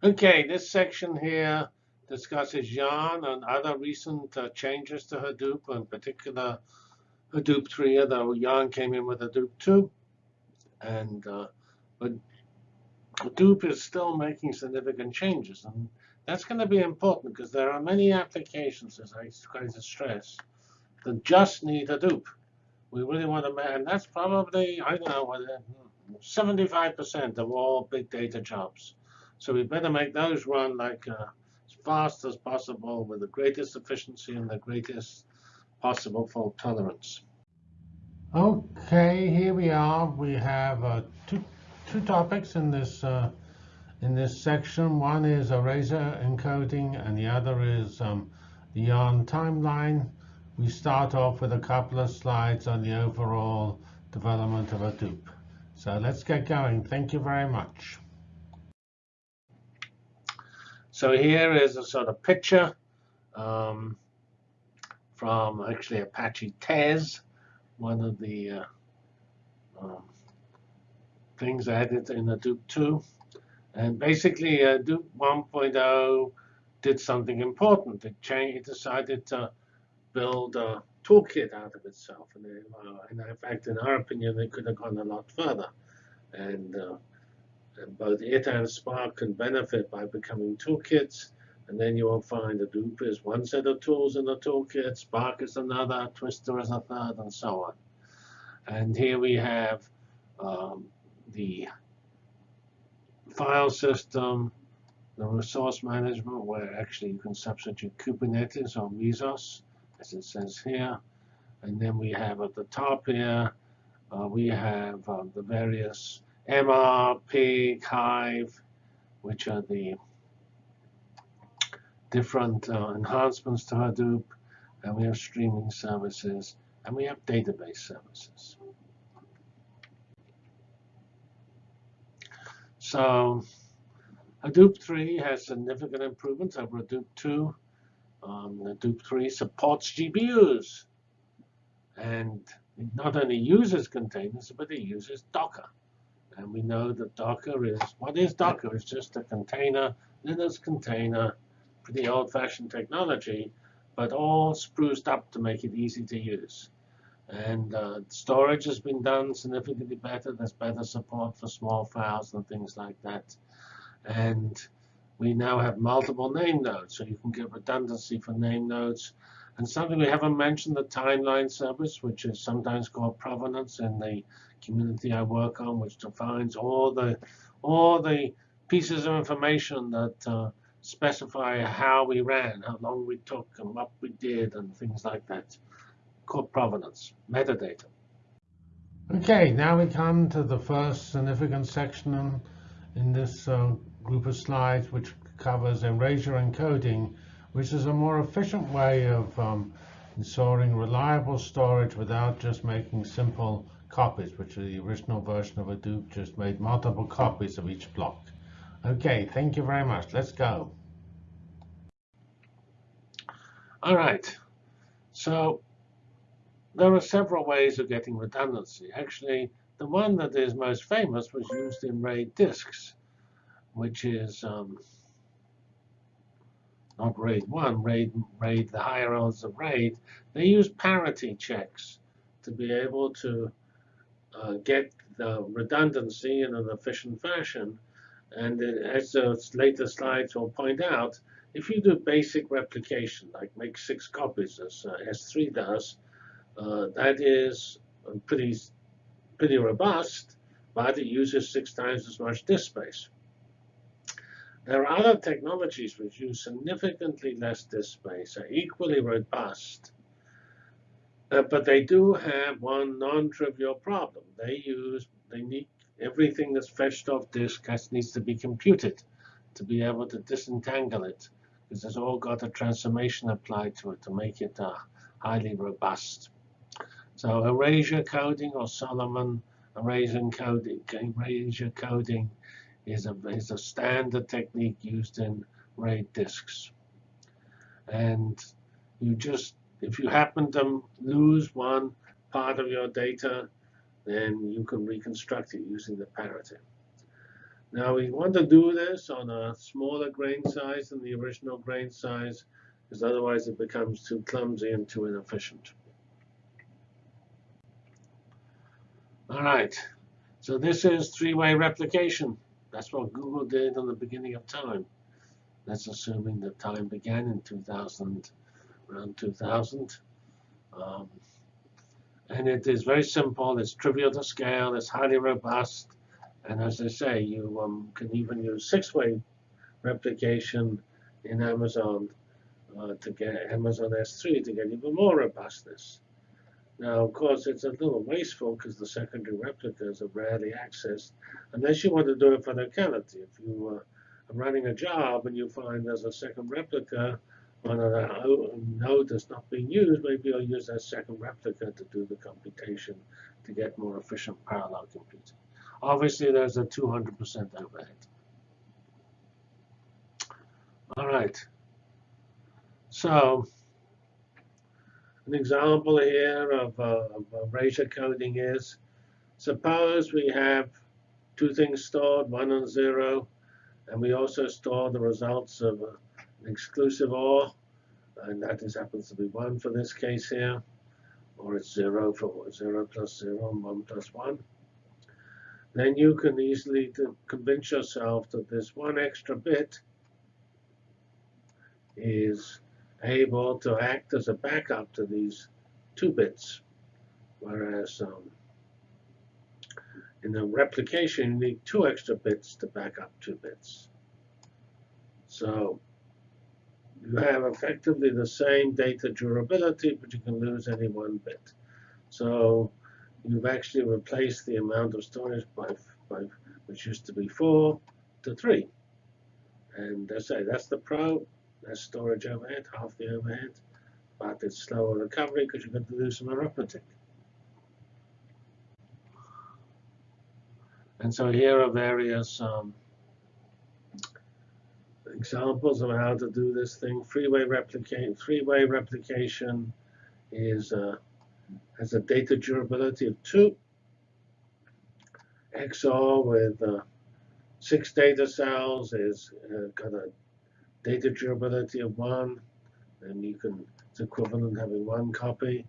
Okay, this section here discusses Yarn and other recent uh, changes to Hadoop, in particular Hadoop 3, although Yarn came in with Hadoop 2. And uh, but Hadoop is still making significant changes. And that's going to be important because there are many applications, as I try to stress, that just need Hadoop. We really want to, and that's probably, I don't know, 75% of all big data jobs. So we better make those run like uh, as fast as possible with the greatest efficiency and the greatest possible fault tolerance. Okay, here we are. We have uh, two two topics in this uh, in this section. One is Erasure encoding, and the other is um, the yarn timeline. We start off with a couple of slides on the overall development of Hadoop. So let's get going. Thank you very much. So here is a sort of picture um, from actually Apache Tez, one of the uh, um, things added in Hadoop 2. And basically, uh, Hadoop 1.0 did something important. It, changed, it decided to build a toolkit out of itself. And, uh, and in fact, in our opinion, it could have gone a lot further. And uh, and both it and Spark can benefit by becoming toolkits. And then you will find that Hadoop is one set of tools in the toolkit, Spark is another, Twister is a third, and so on. And here we have um, the file system, the resource management, where actually you can substitute Kubernetes or Mesos, as it says here. And then we have at the top here, uh, we have uh, the various MR, Pig, Hive, which are the different uh, enhancements to Hadoop. And we have streaming services, and we have database services. So Hadoop 3 has significant improvements over Hadoop 2. Um, Hadoop 3 supports GPUs. And it not only uses containers, but it uses Docker. And we know that Docker is, what is Docker? It's just a container, Linux container, pretty old-fashioned technology, but all spruced up to make it easy to use. And uh, storage has been done significantly better. There's better support for small files and things like that. And we now have multiple name nodes, so you can get redundancy for name nodes. And something we haven't mentioned, the timeline service, which is sometimes called provenance in the community I work on, which defines all the all the pieces of information that uh, specify how we ran, how long we took, and what we did, and things like that. Called provenance, metadata. OK, now we come to the first significant section in this uh, group of slides, which covers erasure encoding, which is a more efficient way of um, ensuring reliable storage without just making simple copies, which the original version of Hadoop just made multiple copies of each block. OK, thank you very much. Let's go. All right. So there are several ways of getting redundancy. Actually, the one that is most famous was used in RAID disks, which is um, not RAID 1, RAID, RAID, the higher orders of RAID. They use parity checks to be able to uh, get the redundancy in an efficient fashion. And as the later slides will point out, if you do basic replication, like make six copies as uh, S3 does, uh, that is pretty, pretty robust, but it uses six times as much disk space. There are other technologies which use significantly less disk space, are equally robust, uh, but they do have one non-trivial problem. They use, they need everything that's fetched off disk has, needs to be computed to be able to disentangle it, because it's all got a transformation applied to it to make it uh, highly robust. So erasure coding or Solomon erasure coding, erasure coding is a, is a standard technique used in RAID disks. And you just if you happen to lose one part of your data, then you can reconstruct it using the parity. Now we want to do this on a smaller grain size than the original grain size, because otherwise it becomes too clumsy and too inefficient. All right, so this is three-way replication. That's what Google did in the beginning of time. That's assuming that time began in 2000, around 2000. Um, and it is very simple. It's trivial to scale. It's highly robust. And as I say, you um, can even use six-way replication in Amazon uh, to get Amazon S3 to get even more robustness. Now, of course, it's a little wasteful because the secondary replicas are rarely accessed unless you want to do it for locality. If you uh, are running a job and you find there's a second replica on a node that's not being used, maybe you'll use that second replica to do the computation to get more efficient parallel computing. Obviously, there's a 200% overhead. All right. So an example here of, uh, of erasure coding is, suppose we have two things stored, one and zero, and we also store the results of an exclusive OR, and that is, happens to be one for this case here, or it's zero for zero plus zero and one plus one. Then you can easily convince yourself that this one extra bit is able to act as a backup to these two bits. Whereas um, in the replication, you need two extra bits to back up two bits. So you have effectively the same data durability, but you can lose any one bit. So you've actually replaced the amount of storage by, by which used to be 4 to 3. And I say that's the pro. That's storage overhead, half the overhead. But it's slower recovery because you've got to do some arithmetic. And so here are various um, examples of how to do this thing. Three-way replication. Three-way replication is uh, has a data durability of 2. XOR with uh, six data cells is uh, got a data durability of 1. And you can, it's equivalent having one copy.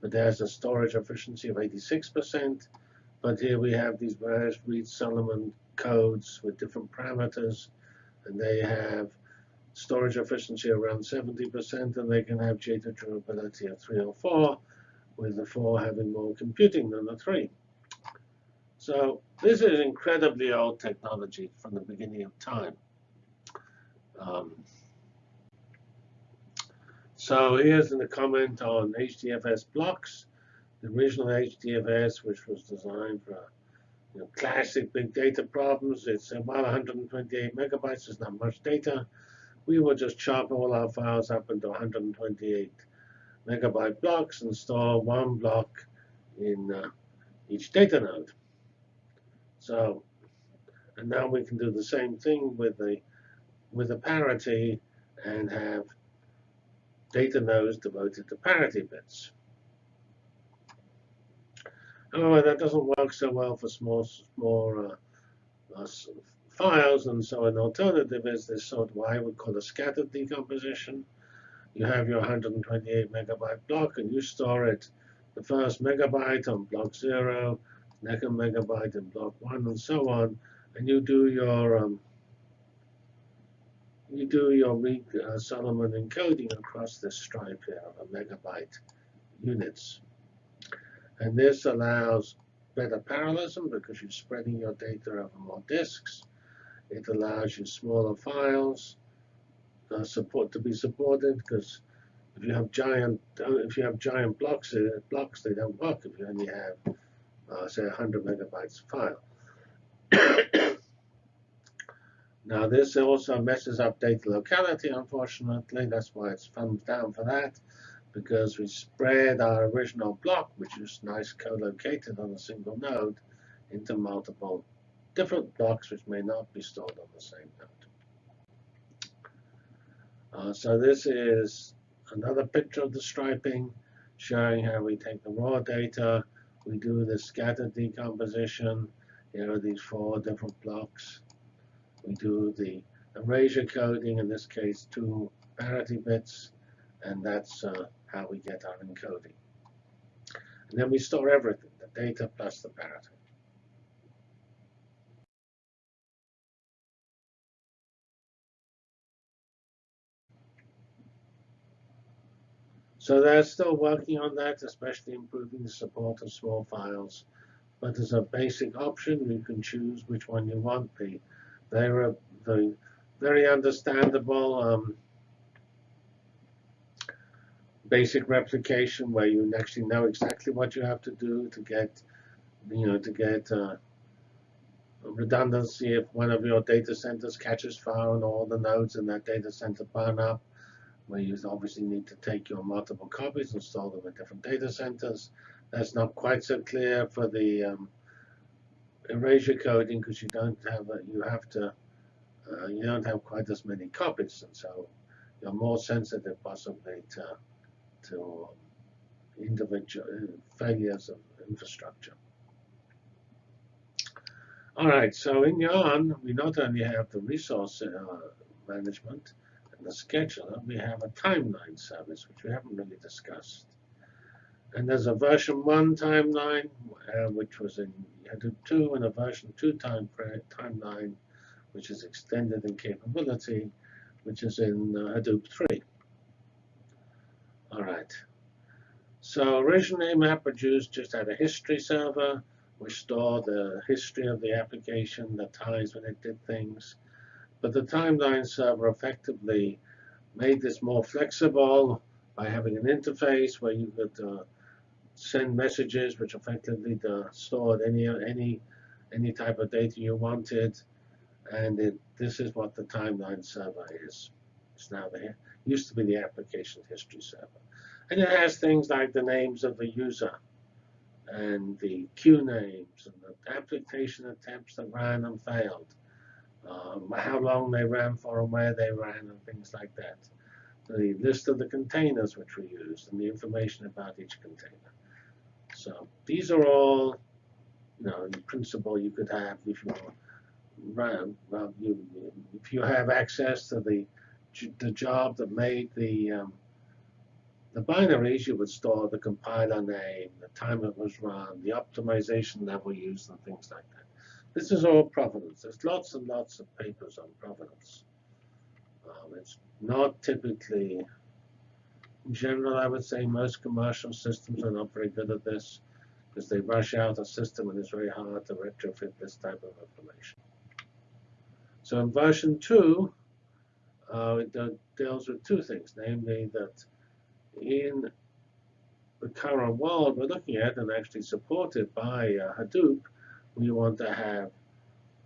But there's a storage efficiency of 86%. But here we have these various Reed-Solomon codes with different parameters. And they have storage efficiency around 70%, and they can have data durability of 3 or 4 with the 4 having more computing than the 3. So this is incredibly old technology from the beginning of time. Um, so here's a comment on HDFS blocks. The original HDFS, which was designed for you know, classic big data problems, it's about 128 megabytes. It's not much data. We will just chop all our files up into 128 megabyte blocks and store one block in uh, each data node. So, and now we can do the same thing with the with a parity and have data nodes devoted to parity bits. However, that doesn't work so well for small, small uh, uh, files, and so an alternative is this sort of what I would call a scattered decomposition you have your 128 megabyte block and you store it the first megabyte on block 0, second megabyte in block 1, and so on. And you do your um, you do your Reed uh, Solomon encoding across this stripe here of a megabyte units. And this allows better parallelism because you're spreading your data over more disks. It allows you smaller files uh, support to be supported because if you have giant uh, if you have giant blocks uh, blocks they don't work if you only have uh, say 100 megabytes of file. now this also messes up data locality unfortunately that's why it's thumbs down for that because we spread our original block which is nice co-located on a single node into multiple different blocks which may not be stored on the same node. Uh, so this is another picture of the striping showing how we take the raw data, we do the scattered decomposition. Here are these four different blocks. We do the erasure coding, in this case, two parity bits, and that's uh, how we get our encoding. And then we store everything, the data plus the parity. So they're still working on that, especially improving the support of small files. But as a basic option, you can choose which one you want. The, they're the very understandable um, basic replication where you actually know exactly what you have to do to get, you know, to get uh, redundancy if one of your data centers catches fire and all the nodes in that data center burn up where you obviously need to take your multiple copies and store them in different data centers. That's not quite so clear for the um, erasure coding because you don't have a, you have to uh, you don't have quite as many copies, and so you're more sensitive possibly to to um, individual uh, failures of infrastructure. All right, so in Yarn, we not only have the resource uh, management, and the scheduler, we have a timeline service, which we haven't really discussed. And there's a version 1 timeline, uh, which was in Hadoop 2, and a version 2 time timeline, which is extended in capability, which is in uh, Hadoop 3. All right. So originally, MapReduce just had a history server, which stored the history of the application, the times when it did things. But the timeline server effectively made this more flexible by having an interface where you could uh, send messages which effectively stored any any any type of data you wanted. And it, this is what the timeline server is. It's now there. Used to be the application history server. And it has things like the names of the user and the queue names and the application attempts that ran and failed um, how long they ran for and where they ran and things like that. The list of the containers which we used and the information about each container. So these are all, you know, in principle you could have if you run, well, you, if you have access to the the job that made the um, the binaries, you would store the compiler name, the time it was run, the optimization level used, and things like that. This is all provenance. There's lots and lots of papers on provenance. Um, it's not typically, in general, I would say most commercial systems are not very good at this because they rush out a system and it's very hard to retrofit this type of information. So in version 2, uh, it deals with two things, namely that in the current world we're looking at and actually supported by uh, Hadoop, we want to have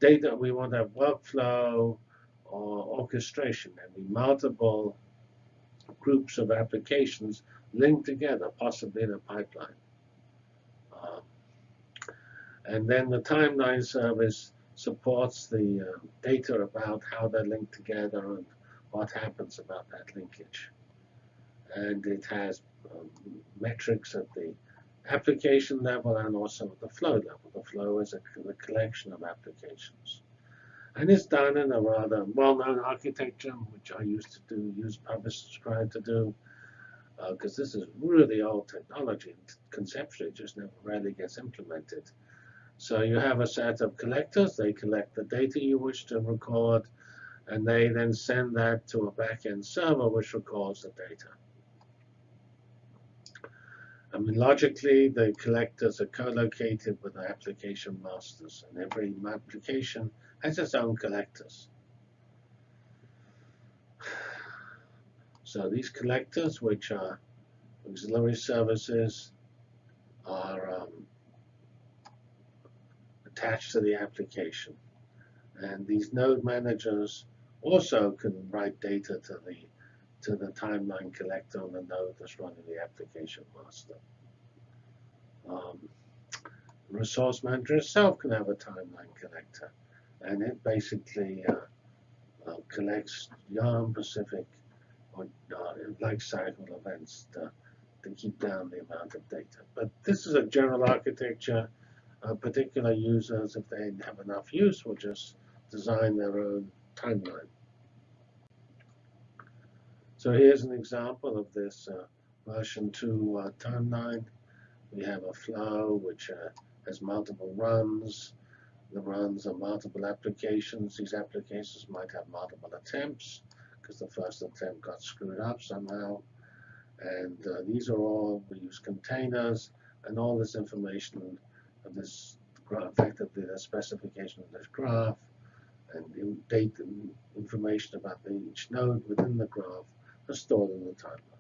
data, we want to have workflow or orchestration, and multiple groups of applications linked together, possibly in a pipeline. Um, and then the timeline service supports the uh, data about how they're linked together and what happens about that linkage. And it has um, metrics at the application level and also at the flow level. The flow is a, a collection of applications. And it's done in a rather well-known architecture, which I used to do, use publish subscribe to do, because uh, this is really old technology. Conceptually, it just never really gets implemented. So you have a set of collectors. They collect the data you wish to record, and they then send that to a backend server, which records the data. I mean, logically, the collectors are co-located with the application masters, and every application has its own collectors. So these collectors, which are auxiliary services, are um, attached to the application. And these node managers also can write data to the to the timeline collector on the node that's running the application master. Um, resource manager itself can have a timeline connector, and it basically uh, uh, collects yarn-specific or uh, life cycle events to, to keep down the amount of data. But this is a general architecture. Uh, particular users, if they have enough use, will just design their own timeline. So here's an example of this uh, version 2 uh, timeline. We have a flow which has multiple runs. The runs are multiple applications. These applications might have multiple attempts because the first attempt got screwed up somehow. And uh, these are all, we use containers and all this information of this graph, effectively the specification of this graph and date information about each node within the graph are stored in the timeline.